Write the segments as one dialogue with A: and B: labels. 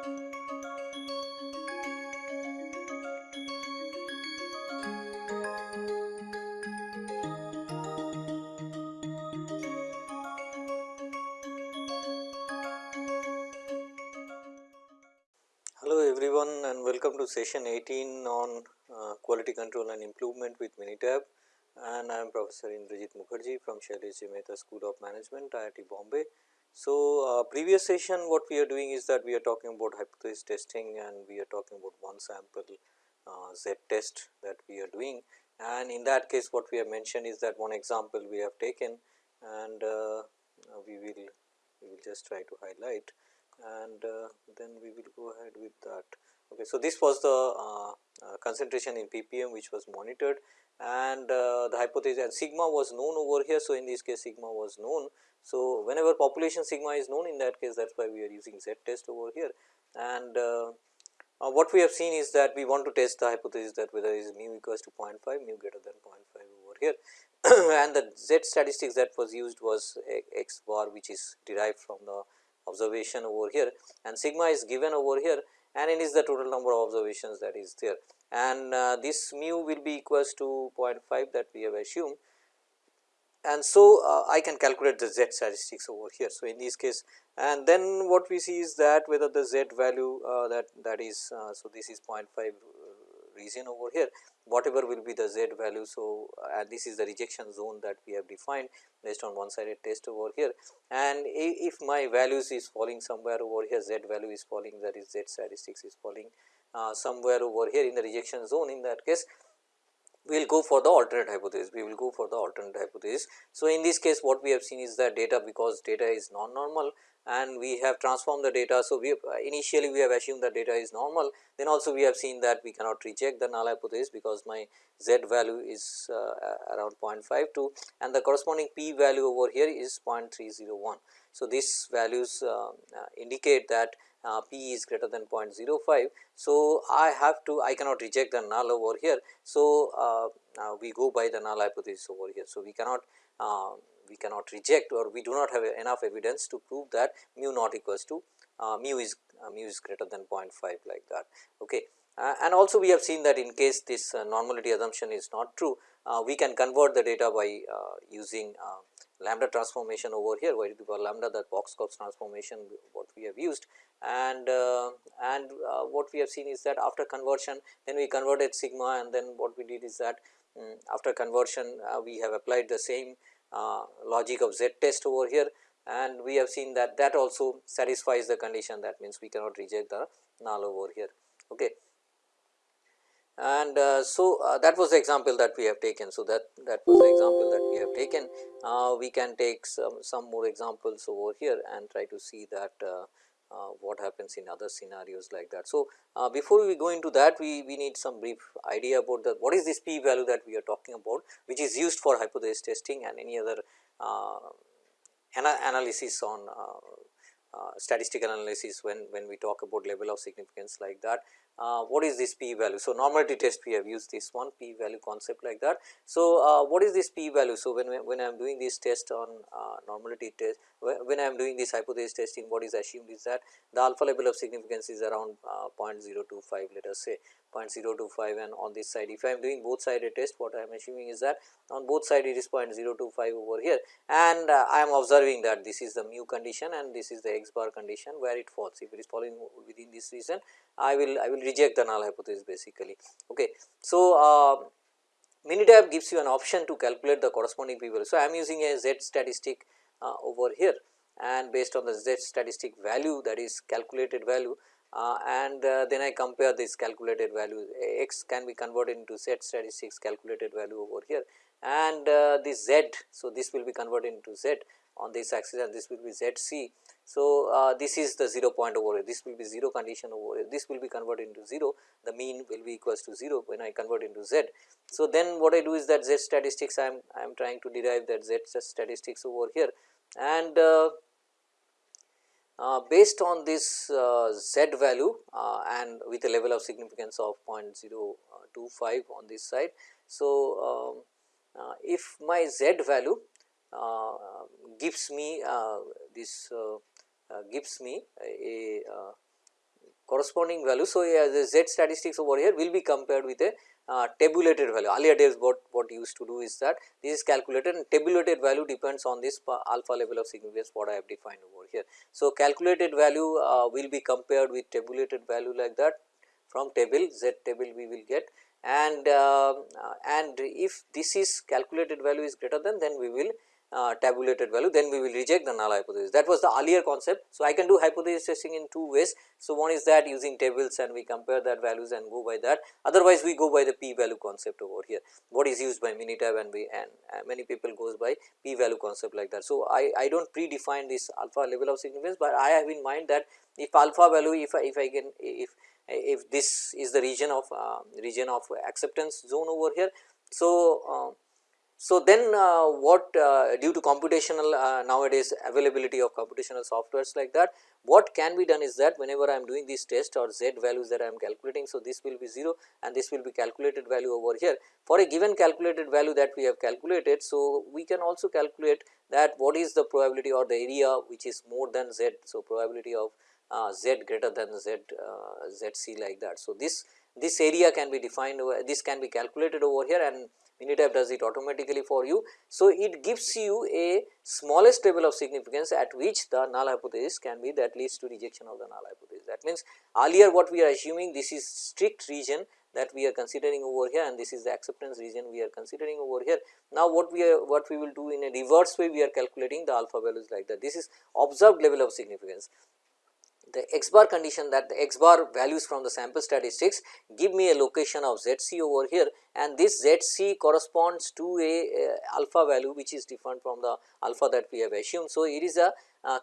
A: Hello everyone and welcome to session 18 on uh, quality control and improvement with Minitab and I am Professor Indrajit Mukherjee from Shailesh Mehta School of Management IIT Bombay. So, uh, previous session what we are doing is that we are talking about hypothesis testing and we are talking about one sample uh, Z test that we are doing and in that case what we have mentioned is that one example we have taken and uh, we will we will just try to highlight and uh, then we will go ahead with that. Okay, so, this was the uh, uh, concentration in ppm which was monitored and the hypothesis and sigma was known over here. So, in this case sigma was known. So, whenever population sigma is known in that case that is why we are using z test over here. And uh, uh, what we have seen is that we want to test the hypothesis that whether is mu equals to 0.5 mu greater than 0.5 over here. And the z statistics that was used was x bar which is derived from the observation over here. And sigma is given over here and it is the total number of observations that is there. And uh, this mu will be equals to 0.5 that we have assumed and so uh, I can calculate the z statistics over here. So, in this case and then what we see is that whether the z value uh, that that is uh, so this is 0.5 region over here whatever will be the z value. So, and this is the rejection zone that we have defined based on one sided test over here and if my values is falling somewhere over here z value is falling that is z statistics is falling uh, somewhere over here in the rejection zone in that case we will go for the alternate hypothesis, we will go for the alternate hypothesis. So, in this case what we have seen is that data because data is non-normal and we have transformed the data. So, we have, initially we have assumed that data is normal then also we have seen that we cannot reject the null hypothesis because my z value is uh, around 0.52 and the corresponding p value over here is 0.301. So, these values uh, uh, indicate that uh, p is greater than 0.05. So, I have to I cannot reject the null over here. So, uh, uh, we go by the null hypothesis over here. So, we cannot uh, we cannot reject or we do not have enough evidence to prove that mu not equals to uh, mu is mu is greater than 0.5 like that. Okay. and also we have seen that in case this normality assumption is not true, we can convert the data by using lambda transformation over here to the power lambda that Box-Cox transformation what we have used and uh, and uh, what we have seen is that after conversion then we converted sigma and then what we did is that um, after conversion uh, we have applied the same uh, logic of z test over here and we have seen that that also satisfies the condition that means we cannot reject the null over here. Okay. And uh, so, uh, that was the example that we have taken. So, that that was the example that we have taken. we can take some, some more examples over here and try to see that what happens in other scenarios like that. So, uh, before we go into that we, we need some brief idea about the what is this p value that we are talking about which is used for hypothesis testing and any other uh, ana analysis on uh, uh, statistical analysis when, when we talk about level of significance like that uh, what is this p value. So, normality test we have used this one p value concept like that. So, uh, what is this p value? So, when, when I am doing this test on uh, normality test when I am doing this hypothesis testing what is assumed is that the alpha level of significance is around uh, 0.025 let us say 0.025 and on this side if I am doing both sided test what I am assuming is that on both side it is 0.025 over here and uh, I am observing that this is the mu condition and this is the x bar condition where it falls if it is falling within this region I will I will reject the null hypothesis basically. Okay. So, uh, Minitab gives you an option to calculate the corresponding p value. So, I am using a z statistic uh, over here and based on the z statistic value that is calculated value uh, and uh, then I compare this calculated value x can be converted into z statistics calculated value over here and uh, this z. So, this will be converted into z on this axis and this will be z c. So, uh, this is the 0 point over here this will be 0 condition over here this will be converted into 0 the mean will be equals to 0 when I convert into z. So, then what I do is that z statistics I am I am trying to derive that z statistics over here and uh, uh, based on this uh, z value uh, and with a level of significance of 0.025 on this side. So, um, if my z value gives me this gives me a, a corresponding value. So, the z statistics over here will be compared with a uh, tabulated value earlier days what what used to do is that this is calculated and tabulated value depends on this alpha level of significance what I have defined over here. So, calculated value uh, will be compared with tabulated value like that from table z table we will get and uh, and if this is calculated value is greater than then we will uh, tabulated value then we will reject the null hypothesis that was the earlier concept. So, I can do hypothesis testing in two ways. So, one is that using tables and we compare that values and go by that otherwise we go by the p value concept over here what is used by Minitab and we and uh, many people goes by p value concept like that. So, I, I do not predefine this alpha level of significance, but I have in mind that if alpha value if I, if I can if if this is the region of uh, region of acceptance zone over here. So, uh, so, then uh, what uh, due to computational uh, nowadays availability of computational softwares like that, what can be done is that whenever I am doing this test or z values that I am calculating. So, this will be 0 and this will be calculated value over here. For a given calculated value that we have calculated, so we can also calculate that what is the probability or the area which is more than z. So, probability of uh, z greater than z uh, z c like that. So, this this area can be defined over this can be calculated over here and Minitab does it automatically for you. So, it gives you a smallest level of significance at which the null hypothesis can be that leads to rejection of the null hypothesis. That means, earlier what we are assuming this is strict region that we are considering over here and this is the acceptance region we are considering over here. Now, what we are what we will do in a reverse way we are calculating the alpha values like that. This is observed level of significance the x bar condition that the x bar values from the sample statistics give me a location of z c over here and this z c corresponds to a, alpha value which is different from the alpha that we have assumed. So, it is a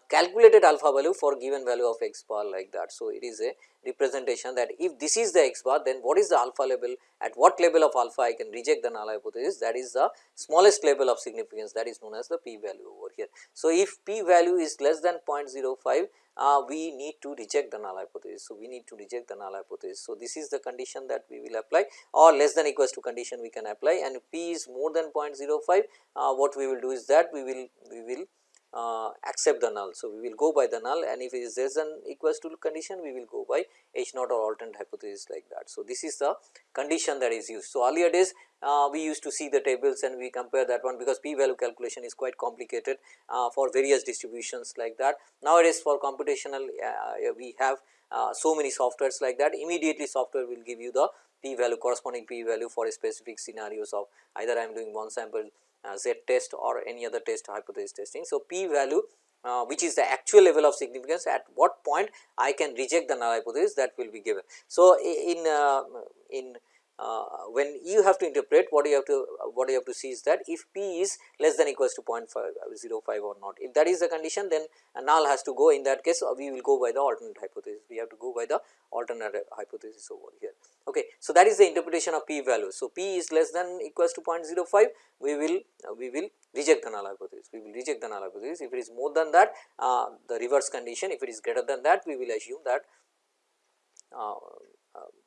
A: calculated alpha value for given value of x bar like that. So, it is a representation that if this is the x bar then what is the alpha level at what level of alpha I can reject the null hypothesis that is the smallest level of significance that is known as the p value over here. So, if p value is less than 0.05 uh, we need to reject the null hypothesis. So, we need to reject the null hypothesis. So, this is the condition that we will apply or less than equals to condition we can apply and p is more than 0.05 uh, what we will do is that we will we will uh, accept the null. So, we will go by the null and if it is less than equals to condition we will go by H naught or alternate hypothesis like that. So, this is the condition that is used. So, earlier days uh, we used to see the tables and we compare that one because p value calculation is quite complicated uh, for various distributions like that. Nowadays for computational uh, we have uh, so many softwares like that immediately software will give you the p value corresponding p value for a specific scenarios of either I am doing one sample uh, z test or any other test hypothesis testing. So, p value uh, which is the actual level of significance at what point I can reject the null hypothesis that will be given. So, in uh, in uh, when you have to interpret what you have to uh, what you have to see is that if p is less than equals to 0.505 or not. If that is the condition then null has to go in that case. Uh, we will go by the alternate hypothesis. We have to go by the alternate hypothesis over here. Okay so that is the interpretation of p value. So p is less than equals to 0.05 we will uh, we will reject the null hypothesis. We will reject the null hypothesis. If it is more than that uh, the reverse condition if it is greater than that we will assume that uh, uh,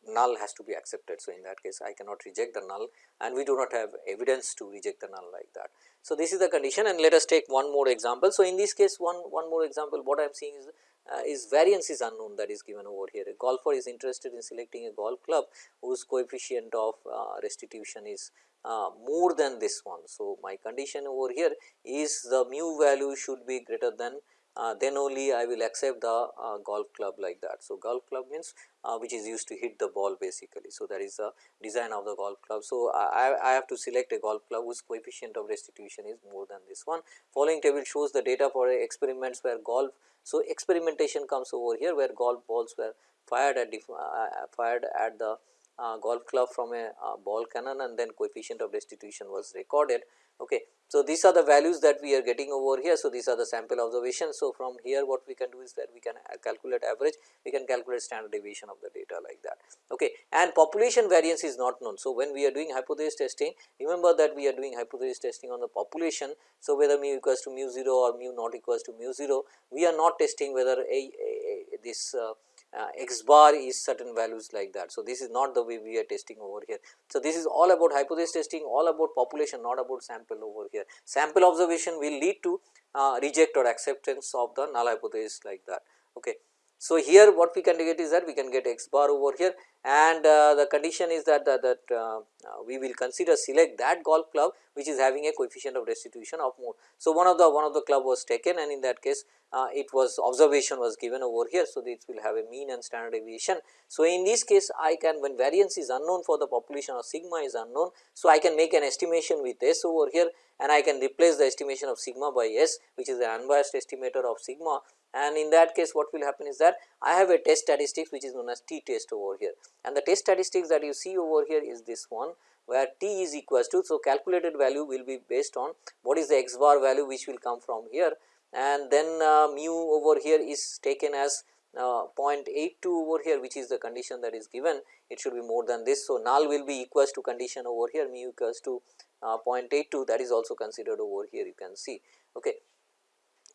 A: null has to be accepted. So, in that case I cannot reject the null and we do not have evidence to reject the null like that. So, this is the condition and let us take one more example. So, in this case one, one more example what I am seeing is uh, is variance is unknown that is given over here. A golfer is interested in selecting a golf club whose coefficient of uh, restitution is uh, more than this one. So, my condition over here is the mu value should be greater than uh, then only I will accept the uh, golf club like that. So, golf club means uh, which is used to hit the ball basically. So, that is the design of the golf club. So, I, I have to select a golf club whose coefficient of restitution is more than this one. Following table shows the data for experiments where golf. So, experimentation comes over here where golf balls were fired at uh, fired at the uh, golf club from a uh, ball cannon and then coefficient of restitution was recorded. Okay. So, these are the values that we are getting over here. So, these are the sample observations. So, from here what we can do is that we can calculate average, we can calculate standard deviation of the data like that. Okay. And population variance is not known. So, when we are doing hypothesis testing, remember that we are doing hypothesis testing on the population. So, whether mu equals to mu 0 or mu not equals to mu 0, we are not testing whether a, a, a this uh, uh, x bar is certain values like that. So, this is not the way we are testing over here. So, this is all about hypothesis testing all about population not about sample over here. Sample observation will lead to uh, reject or acceptance of the null hypothesis like that. Okay. So, here what we can get is that we can get x bar over here and uh, the condition is that that, that uh, uh, we will consider select that golf club which is having a coefficient of restitution of more. So, one of the one of the club was taken and in that case uh, it was observation was given over here. So, this will have a mean and standard deviation. So, in this case I can when variance is unknown for the population or sigma is unknown. So, I can make an estimation with S over here and I can replace the estimation of sigma by S which is the unbiased estimator of sigma and in that case what will happen is that I have a test statistics which is known as t test over here and the test statistics that you see over here is this one where t is equals to. So, calculated value will be based on what is the x bar value which will come from here and then uh, mu over here is taken as uh, 0.82 over here which is the condition that is given it should be more than this. So, null will be equals to condition over here mu equals to uh, 0.82 that is also considered over here you can see. Okay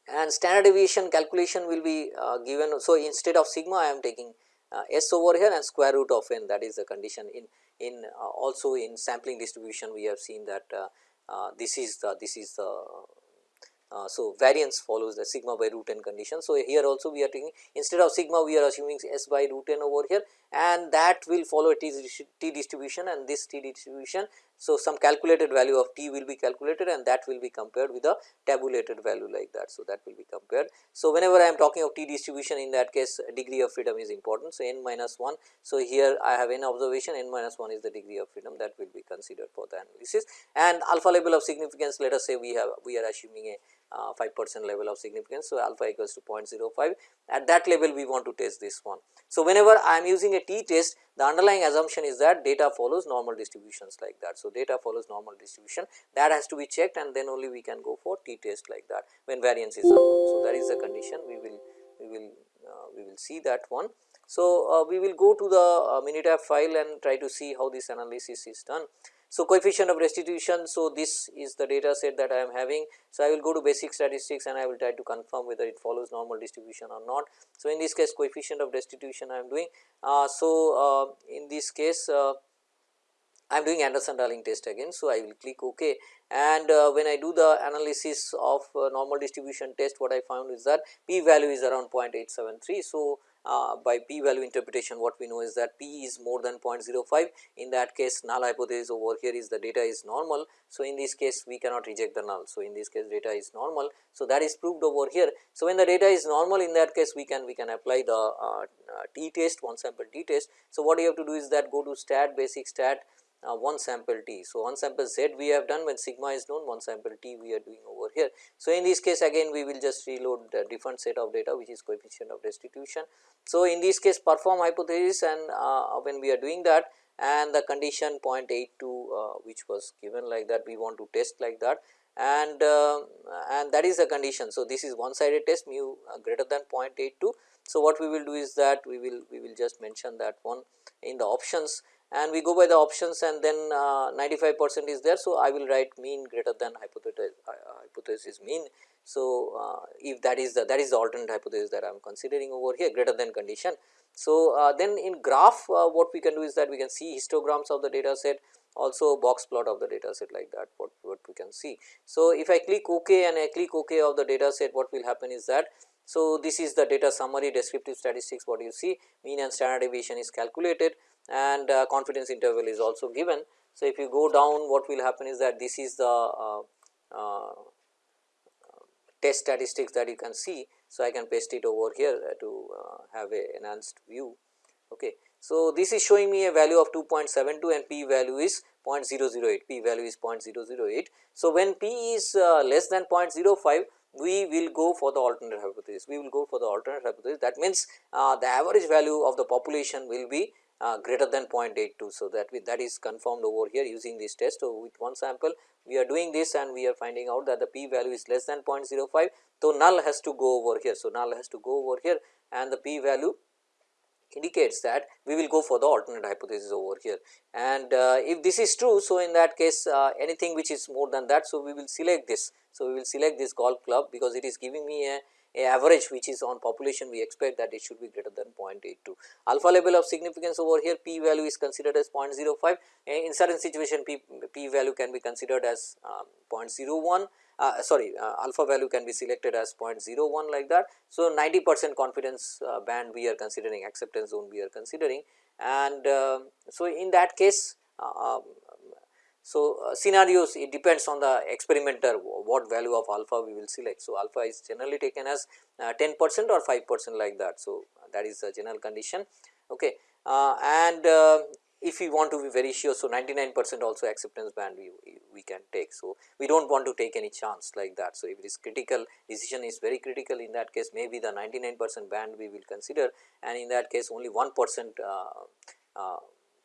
A: and standard deviation calculation will be uh, given. So, instead of sigma I am taking uh, s over here and square root of n that is the condition in in uh, also in sampling distribution we have seen that uh, uh, this is the this is the uh, so, variance follows the sigma by root n condition. So, here also we are taking instead of sigma we are assuming s by root n over here and that will follow a t, t distribution and this t distribution so, some calculated value of t will be calculated and that will be compared with a tabulated value like that. So, that will be compared. So, whenever I am talking of t distribution in that case degree of freedom is important. So, n minus 1. So, here I have n observation n minus 1 is the degree of freedom that will be considered for the analysis and alpha level of significance let us say we have we are assuming a 5 percent level of significance. So, alpha equals to 0.05 at that level we want to test this one. So, whenever I am using a t test the underlying assumption is that data follows normal distributions like that. So, data follows normal distribution that has to be checked and then only we can go for t test like that when variance is unknown. So, that is the condition we will we will uh, we will see that one. So, uh, we will go to the uh, Minitab file and try to see how this analysis is done. So, coefficient of restitution. So, this is the data set that I am having. So, I will go to basic statistics and I will try to confirm whether it follows normal distribution or not. So, in this case coefficient of restitution I am doing. Uh, so, uh, in this case uh, I am doing Anderson Darling test again. So, I will click OK and uh, when I do the analysis of uh, normal distribution test what I found is that p value is around 0.873. So, uh, by p value interpretation what we know is that p is more than 0.05 in that case null hypothesis over here is the data is normal. So, in this case we cannot reject the null. So, in this case data is normal. So, that is proved over here. So, when the data is normal in that case we can we can apply the uh, uh, t test one sample t test. So, what you have to do is that go to stat basic stat uh, one sample t. So, one sample z we have done when sigma is known one sample t we are doing over here. So, in this case again we will just reload the different set of data which is coefficient of restitution. So, in this case perform hypothesis and uh, when we are doing that and the condition 0.82 uh, which was given like that we want to test like that and uh, and that is the condition. So, this is one sided test mu uh, greater than 0.82. So, what we will do is that we will we will just mention that one in the options and we go by the options and then uh, 95 percent is there. So, I will write mean greater than hypothesis, uh, hypothesis mean. So, uh, if that is the that is the alternate hypothesis that I am considering over here greater than condition. So, then in graph what we can do is that we can see histograms of the data set also box plot of the data set like that what, what we can see. So, if I click ok and I click ok of the data set what will happen is that so, this is the data summary descriptive statistics what you see mean and standard deviation is calculated and uh, confidence interval is also given. So, if you go down what will happen is that this is the uh, uh, test statistics that you can see. So, I can paste it over here to uh, have a enhanced view. Okay. So, this is showing me a value of 2.72 and p value is 0.008, p value is 0.008. So, when p is uh, less than 0.05 we will go for the alternate hypothesis, we will go for the alternate hypothesis that means uh, the average value of the population will be uh, greater than 0.82. So, that we, that is confirmed over here using this test. So, with one sample we are doing this and we are finding out that the p value is less than 0.05. So, null has to go over here. So, null has to go over here and the p value indicates that we will go for the alternate hypothesis over here and uh, if this is true. So, in that case uh, anything which is more than that. So, we will select this. So, we will select this golf club because it is giving me a a average which is on population we expect that it should be greater than 0.82. Alpha level of significance over here p value is considered as 0.05 in certain situation p, p value can be considered as um, 0.01 uh, sorry uh, alpha value can be selected as 0.01 like that. So, 90 percent confidence uh, band we are considering acceptance zone we are considering and um, so in that case uh, um, so, uh, scenarios it depends on the experimenter what value of alpha we will select. So, alpha is generally taken as uh, 10 percent or 5 percent like that. So, that is the general condition okay. Uh, and uh, if we want to be very sure, so 99 percent also acceptance band we, we can take. So, we do not want to take any chance like that. So, if it is critical decision is very critical in that case maybe the 99 percent band we will consider and in that case only 1 percent uh,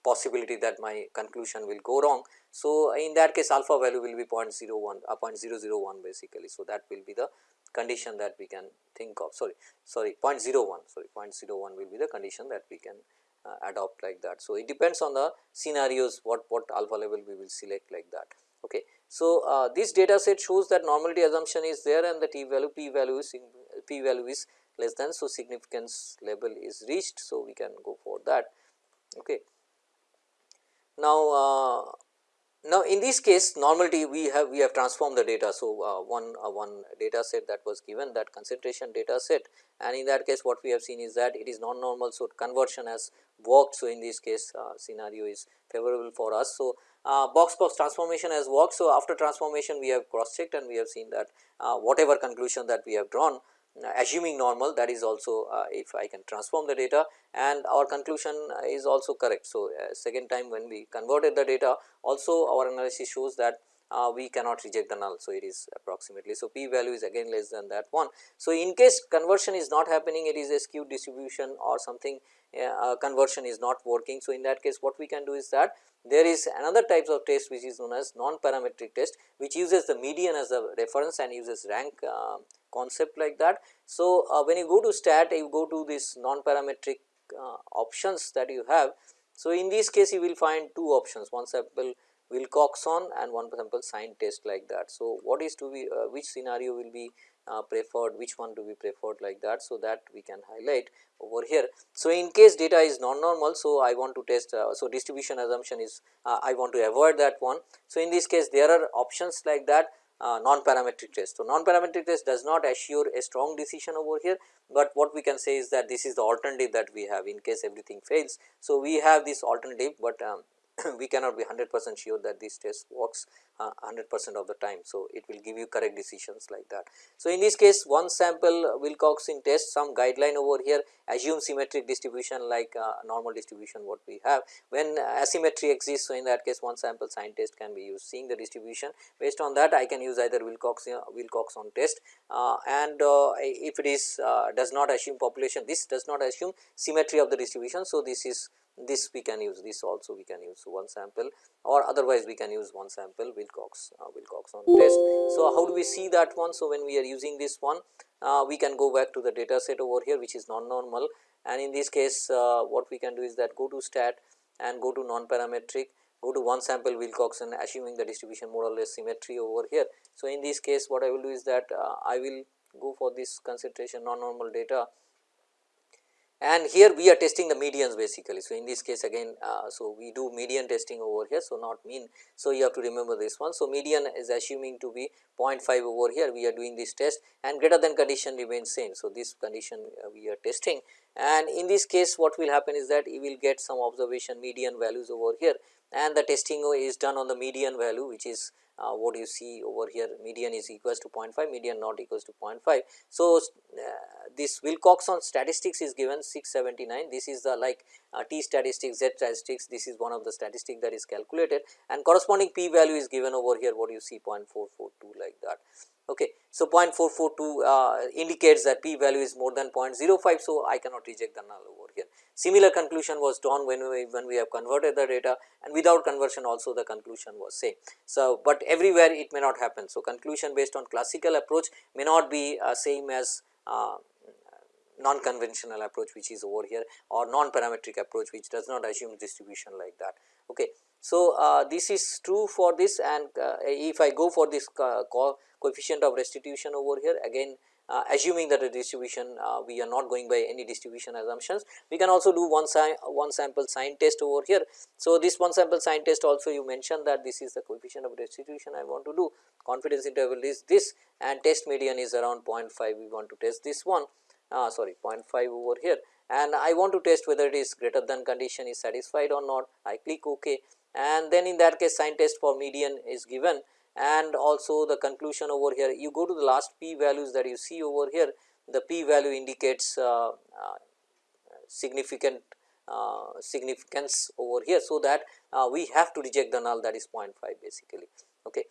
A: possibility that my conclusion will go wrong. So, in that case alpha value will be 0.01 uh, 0.001 basically. So, that will be the condition that we can think of sorry sorry 0.01 sorry 0.01 will be the condition that we can uh, adopt like that. So, it depends on the scenarios what what alpha level we will select like that. Okay. So, uh, this data set shows that normality assumption is there and the t value p value is p value is less than. So, significance level is reached. So, we can go for that. Okay. Now, uh, now in this case normality we have we have transformed the data. So, uh, one uh, one data set that was given that concentration data set and in that case what we have seen is that it is non normal. So, conversion has worked. So, in this case uh, scenario is favorable for us. So, uh, box box transformation has worked. So, after transformation we have cross checked and we have seen that uh, whatever conclusion that we have drawn assuming normal that is also uh, if I can transform the data and our conclusion is also correct. So, uh, second time when we converted the data also our analysis shows that uh, we cannot reject the null. So, it is approximately. So, p value is again less than that one. So, in case conversion is not happening it is a skewed distribution or something uh, conversion is not working. So, in that case what we can do is that there is another types of test which is known as non-parametric test which uses the median as a reference and uses rank uh, concept like that. So, uh, when you go to stat you go to this non-parametric uh, options that you have. So, in this case you will find two options one sample Wilcoxon and one sample sign test like that. So, what is to be uh, which scenario will be uh, preferred which one to be preferred like that. So, that we can highlight over here. So, in case data is non-normal, so I want to test, uh, so distribution assumption is uh, I want to avoid that one. So, in this case there are options like that uh, non-parametric test. So, non-parametric test does not assure a strong decision over here, but what we can say is that this is the alternative that we have in case everything fails. So, we have this alternative, but um, we cannot be 100 percent sure that this test works 100 uh, percent of the time. So, it will give you correct decisions like that. So, in this case one sample Wilcoxon test some guideline over here assume symmetric distribution like uh, normal distribution what we have. When asymmetry exists, so in that case one sample sign test can be used seeing the distribution based on that I can use either Wilcoxon, Wilcoxon test uh, and uh, if it is uh, does not assume population this does not assume symmetry of the distribution. So, this is this we can use this also we can use one sample or otherwise we can use one sample Wilcox uh, Wilcoxon test. So, how do we see that one? So, when we are using this one uh, we can go back to the data set over here which is non-normal and in this case uh, what we can do is that go to stat and go to non-parametric go to one sample Wilcoxon assuming the distribution more or less symmetry over here. So, in this case what I will do is that uh, I will go for this concentration non-normal data and here we are testing the medians basically. So, in this case again, uh, so we do median testing over here. So, not mean. So, you have to remember this one. So, median is assuming to be 0.5 over here we are doing this test and greater than condition remains same. So, this condition uh, we are testing and in this case what will happen is that you will get some observation median values over here and the testing is done on the median value which is uh, what you see over here median is equals to 0.5 median not equals to 0.5. So, uh, this Wilcoxon statistics is given 679 this is the like uh, t statistics z statistics this is one of the statistic that is calculated and corresponding p value is given over here what you see 0.442 like that. Okay. So, 0.442 uh, indicates that p value is more than 0.05. So, I cannot reject the null over here. Similar conclusion was drawn when we when we have converted the data and without conversion also the conclusion was same. So, but everywhere it may not happen. So, conclusion based on classical approach may not be uh, same as uh, non-conventional approach which is over here or non-parametric approach which does not assume distribution like that. Okay. So, uh, this is true for this and uh, if I go for this co coefficient of restitution over here again uh, assuming that the distribution uh, we are not going by any distribution assumptions. We can also do one, one sample sign test over here. So, this one sample sign test also you mentioned that this is the coefficient of distribution I want to do. Confidence interval is this and test median is around 0.5 we want to test this one uh, sorry 0.5 over here. And I want to test whether it is greater than condition is satisfied or not. I click ok. And then in that case sign test for median is given and also the conclusion over here you go to the last p values that you see over here the p value indicates uh, uh, significant uh, significance over here. So, that uh, we have to reject the null that is 0.5 basically. Okay.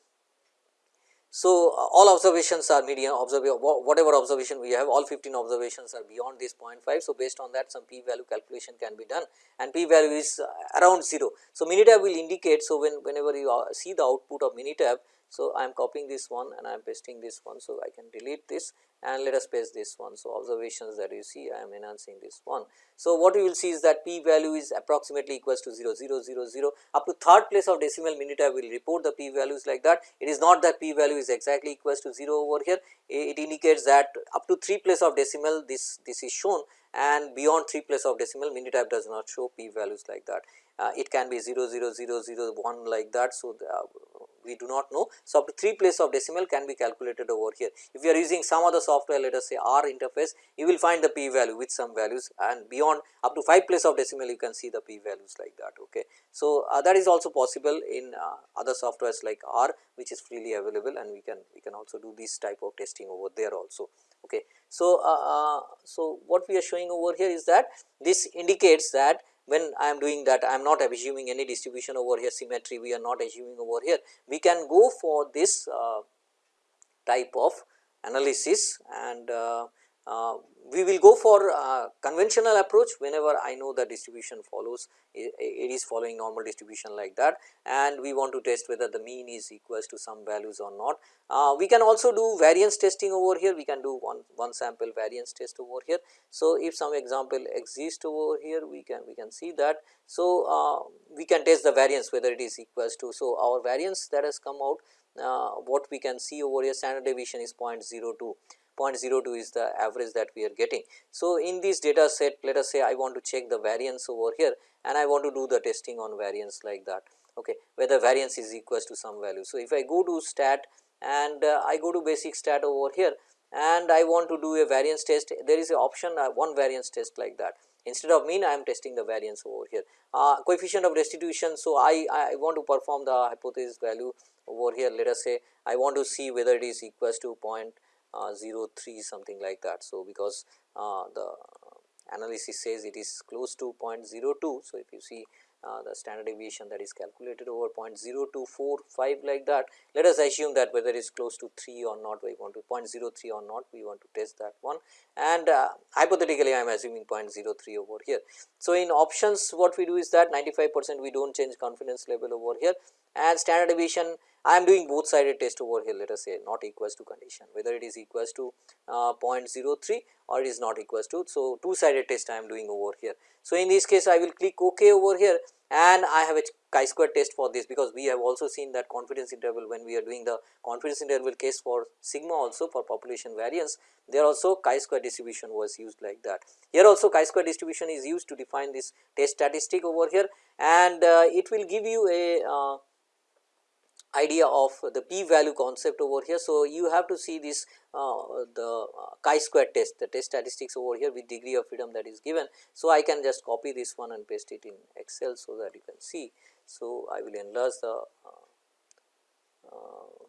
A: So, uh, all observations are median observe whatever observation we have all 15 observations are beyond this 0.5. So, based on that some p value calculation can be done and p value is uh, around 0. So, Minitab will indicate. So, when whenever you uh, see the output of Minitab. So, I am copying this one and I am pasting this one. So, I can delete this and let us paste this one. So, observations that you see I am enhancing this one. So, what you will see is that p value is approximately equals to 0 0 0 0 up to third place of decimal Minitab will report the p values like that. It is not that p value is exactly equals to 0 over here it indicates that up to 3 place of decimal this this is shown and beyond 3 place of decimal Minitab does not show p values like that. Uh, it can be 0 0 0 0 1 like that. So, the, uh, we do not know. So, up to 3 place of decimal can be calculated over here. If you are using some other software let us say R interface you will find the p value with some values and beyond up to 5 place of decimal you can see the p values like that. Okay. So, uh, that is also possible in uh, other softwares like R which is freely available and we can we can also do this type of testing over there also. Okay. So, uh, uh so what we are showing over here is that this indicates that when I am doing that I am not assuming any distribution over here symmetry we are not assuming over here. We can go for this uh, type of analysis and uh, we will go for uh, conventional approach whenever I know the distribution follows it, it is following normal distribution like that and we want to test whether the mean is equals to some values or not. Uh, we can also do variance testing over here we can do one, one sample variance test over here. So, if some example exists over here we can we can see that. So, uh, we can test the variance whether it is equals to. So, our variance that has come out uh, what we can see over here standard deviation is 0.02 0.02 is the average that we are getting. So, in this data set let us say I want to check the variance over here and I want to do the testing on variance like that okay, whether variance is equals to some value. So, if I go to stat and uh, I go to basic stat over here and I want to do a variance test there is a option uh, one variance test like that instead of mean I am testing the variance over here. Uh, coefficient of restitution. So, I, I want to perform the hypothesis value over here let us say I want to see whether it is equals to point uh, 03 something like that. So, because uh, the analysis says it is close to 0.02. So, if you see uh, the standard deviation that is calculated over 0.0245 like that. Let us assume that whether it is close to 3 or not we want to 0.03 or not we want to test that one and uh, hypothetically I am assuming 0.03 over here. So, in options what we do is that 95 percent we do not change confidence level over here and standard deviation I am doing both sided test over here let us say not equals to condition whether it is equals to uh, 0.03 or it is not equals to. So, two sided test I am doing over here. So, in this case I will click ok over here and I have a chi-square test for this because we have also seen that confidence interval when we are doing the confidence interval case for sigma also for population variance there also chi-square distribution was used like that. Here also chi-square distribution is used to define this test statistic over here and uh, it will give you a uh, idea of the p value concept over here. So, you have to see this uh, the uh, chi-square test the test statistics over here with degree of freedom that is given. So, I can just copy this one and paste it in excel so that you can see. So, I will enlarge the uh, uh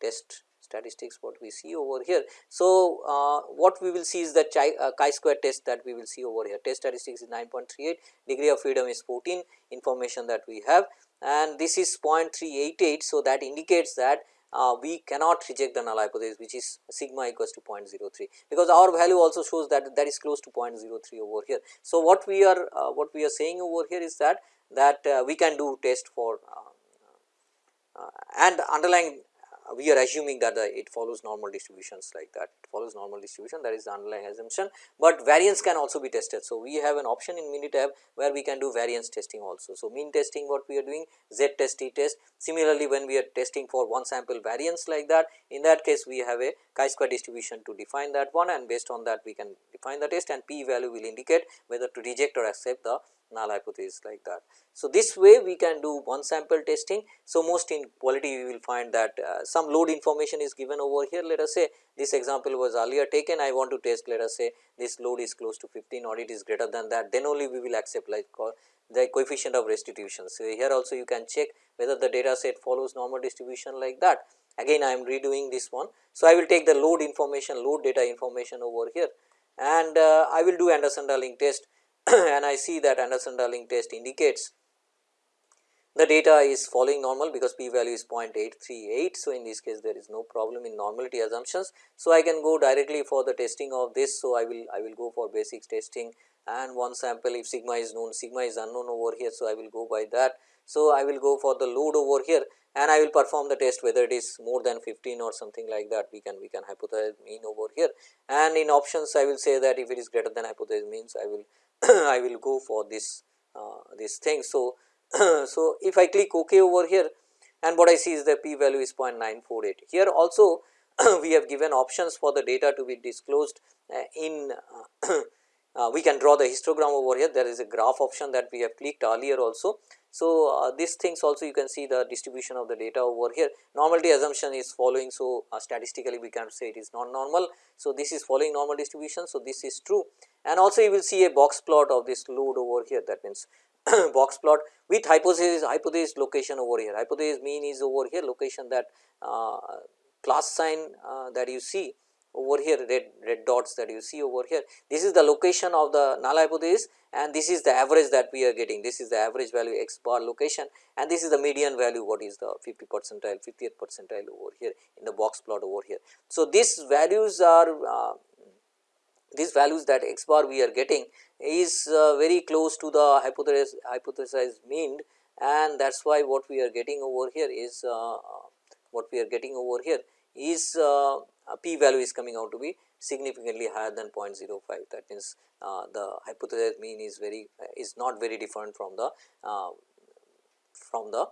A: test statistics what we see over here. So, uh, what we will see is the uh, chi-square test that we will see over here test statistics is 9.38 degree of freedom is 14 information that we have and this is 0.388. So, that indicates that uh, we cannot reject the null hypothesis which is sigma equals to 0.03 because our value also shows that that is close to 0.03 over here. So, what we are uh, what we are saying over here is that that uh, we can do test for uh, uh, and underlying Uh, we are assuming that it follows normal distributions like that it follows normal distribution that is the underlying assumption, but variance can also be tested. So, we have an option in Minitab where we can do variance testing also. So, mean testing what we are doing z test t test similarly when we are testing for one sample variance like that in that case we have a chi square distribution to define that one and based on that we can define the test and p value will indicate whether to reject or accept the null hypothesis like that. So, this way we can do one sample testing. So, most in quality we will find that uh, some load information is given over here let us say this example was earlier taken I want to test let us say this load is close to 15 or it is greater than that then only we will accept like the coefficient of restitution. So, here also you can check whether the data set follows normal distribution like that again I am redoing this one. So, I will take the load information load data information over here and uh, I will do Anderson-Darling test and I see that Anderson-Darling test indicates the data is following normal because p value is 0.838. So, in this case there is no problem in normality assumptions. So, I can go directly for the testing of this. So, I will I will go for basics testing and one sample if sigma is known sigma is unknown over here. So, I will go by that. So, I will go for the load over here and I will perform the test whether it is more than 15 or something like that we can we can hypothesize mean over here and in options I will say that if it is greater than hypothesis means I will I will go for this uh, this thing. So, so if I click OK over here and what I see is the p value is 0.948. Here also we have given options for the data to be disclosed uh, in uh, we can draw the histogram over here there is a graph option that we have clicked earlier also. So, uh, these things also you can see the distribution of the data over here normality assumption is following. So, uh, statistically we can say it is not normal. So, this is following normal distribution. So, this is true and also you will see a box plot of this load over here that means box plot with hypothesis hypothesis location over here hypothesis mean is over here location that uh, class sign uh, that you see over here red red dots that you see over here this is the location of the null hypothesis and this is the average that we are getting this is the average value x bar location and this is the median value what is the 50 percentile 50th percentile over here in the box plot over here. So, these values are uh, these values that x bar we are getting is uh, very close to the hypothesis hypothesized mean and that is why what we are getting over here is uh, what we are getting over here is uh, p value is coming out to be significantly higher than 0.05 that means uh, the hypothesized mean is very uh, is not very different from the uh, from the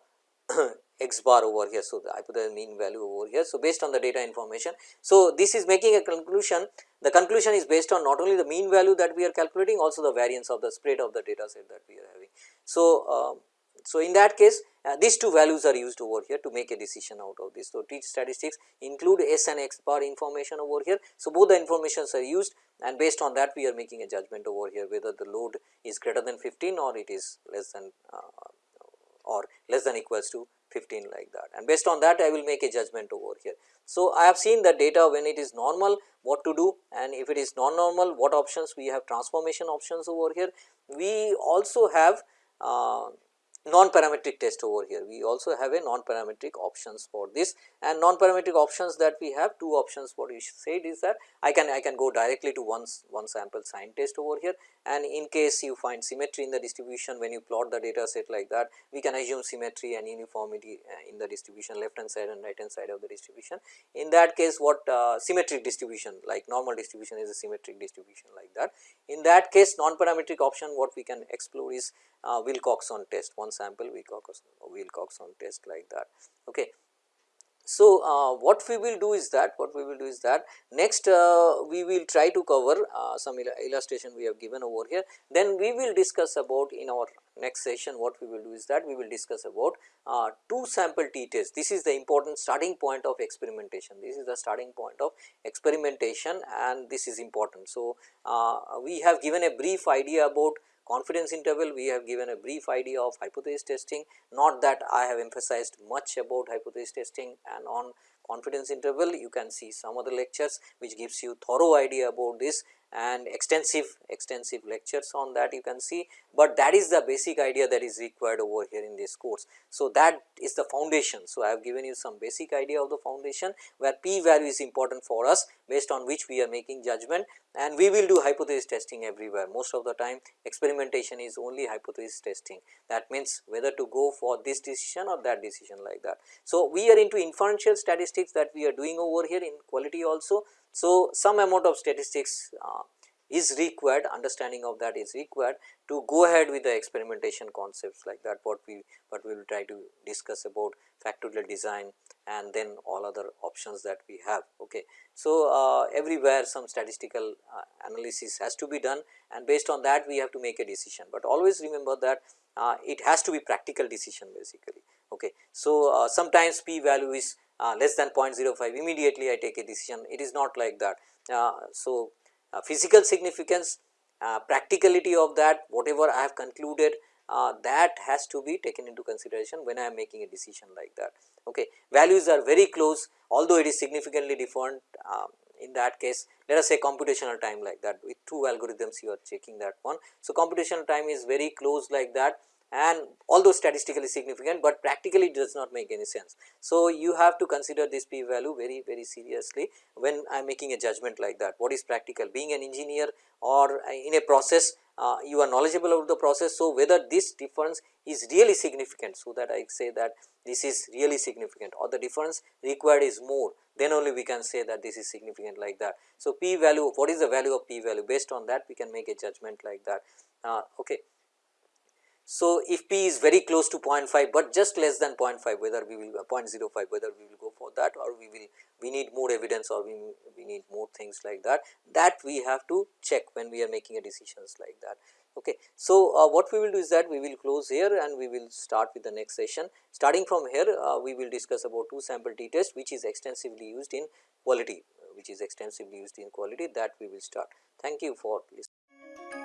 A: x bar over here. So, the hypothesized mean value over here. So, based on the data information. So, this is making a conclusion the conclusion is based on not only the mean value that we are calculating also the variance of the spread of the data set that we are having. So, uh, so in that case uh, these two values are used over here to make a decision out of this. So, t statistics include S and X bar information over here. So, both the informations are used and based on that we are making a judgment over here whether the load is greater than 15 or it is less than uh, or less than equals to 15 like that and based on that I will make a judgment over here. So, I have seen the data when it is normal what to do and if it is non-normal what options we have transformation options over here. We also have uh, non-parametric test over here. We also have a non-parametric options for this and non-parametric options that we have two options what we said is that I can I can go directly to one, one sample sign test over here and in case you find symmetry in the distribution when you plot the data set like that we can assume symmetry and uniformity uh, in the distribution left hand side and right hand side of the distribution. In that case what uh, symmetric distribution like normal distribution is a symmetric distribution like that. In that case non-parametric option what we can explore is uh, Wilcoxon test one sample Wilcoxon, Wilcoxon test like that. Okay. So, uh, what we will do is that what we will do is that next uh, we will try to cover uh, some il illustration we have given over here then we will discuss about in our next session what we will do is that we will discuss about uh, two sample t test this is the important starting point of experimentation this is the starting point of experimentation and this is important. So, uh, we have given a brief idea about confidence interval we have given a brief idea of hypothesis testing. Not that I have emphasized much about hypothesis testing and on confidence interval. You can see some other lectures which gives you thorough idea about this and extensive extensive lectures on that you can see, but that is the basic idea that is required over here in this course. So, that is the foundation. So, I have given you some basic idea of the foundation where p value is important for us based on which we are making judgment and we will do hypothesis testing everywhere most of the time experimentation is only hypothesis testing that means whether to go for this decision or that decision like that. So, we are into inferential statistics that we are doing over here in quality also. So, some amount of statistics uh, is required understanding of that is required to go ahead with the experimentation concepts like that what we what we will try to discuss about factorial design and then all other options that we have. Okay. So, uh, everywhere some statistical uh, analysis has to be done and based on that we have to make a decision, but always remember that uh, it has to be practical decision basically. Okay. So, uh, sometimes p value is uh, less than 0.05 immediately I take a decision it is not like that. Uh, so, physical significance practicality of that whatever I have concluded uh, that has to be taken into consideration when I am making a decision like that. Okay. Values are very close although it is significantly different uh, in that case let us say computational time like that with two algorithms you are checking that one. So, computational time is very close like that and although statistically significant, but practically it does not make any sense. So, you have to consider this p value very very seriously when I am making a judgment like that what is practical being an engineer or in a process uh, you are knowledgeable about the process. So, whether this difference is really significant. So, that I say that this is really significant or the difference required is more then only we can say that this is significant like that. So, p value what is the value of p value based on that we can make a judgment like that. Uh, okay. So, if p is very close to 0.5, but just less than 0.5 whether we will uh, 0.05 whether we will go for that or we will we need more evidence or we, we need more things like that that we have to check when we are making a decisions like that. Okay. So, uh, what we will do is that we will close here and we will start with the next session. Starting from here uh, we will discuss about two sample t test which is extensively used in quality which is extensively used in quality that we will start. Thank you for listening.